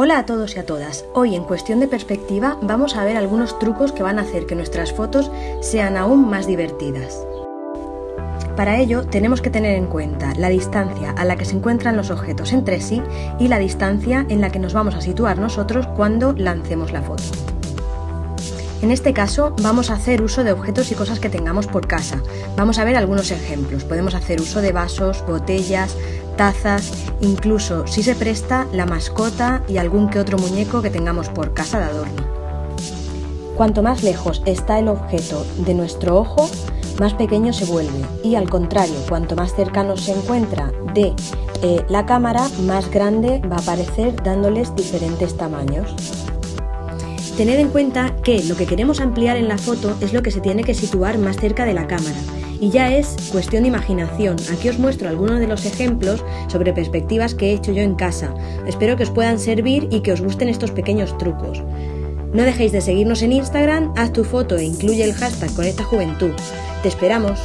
Hola a todos y a todas. Hoy en cuestión de perspectiva vamos a ver algunos trucos que van a hacer que nuestras fotos sean aún más divertidas. Para ello tenemos que tener en cuenta la distancia a la que se encuentran los objetos entre sí y la distancia en la que nos vamos a situar nosotros cuando lancemos la foto. En este caso vamos a hacer uso de objetos y cosas que tengamos por casa. Vamos a ver algunos ejemplos. Podemos hacer uso de vasos, botellas, tazas, incluso si se presta la mascota y algún que otro muñeco que tengamos por casa de adorno. Cuanto más lejos está el objeto de nuestro ojo, más pequeño se vuelve y al contrario, cuanto más cercano se encuentra de eh, la cámara, más grande va a aparecer dándoles diferentes tamaños. Tened en cuenta que lo que queremos ampliar en la foto es lo que se tiene que situar más cerca de la cámara y ya es cuestión de imaginación. Aquí os muestro algunos de los ejemplos sobre perspectivas que he hecho yo en casa. Espero que os puedan servir y que os gusten estos pequeños trucos. No dejéis de seguirnos en Instagram, haz tu foto e incluye el hashtag Conecta Juventud. ¡Te esperamos!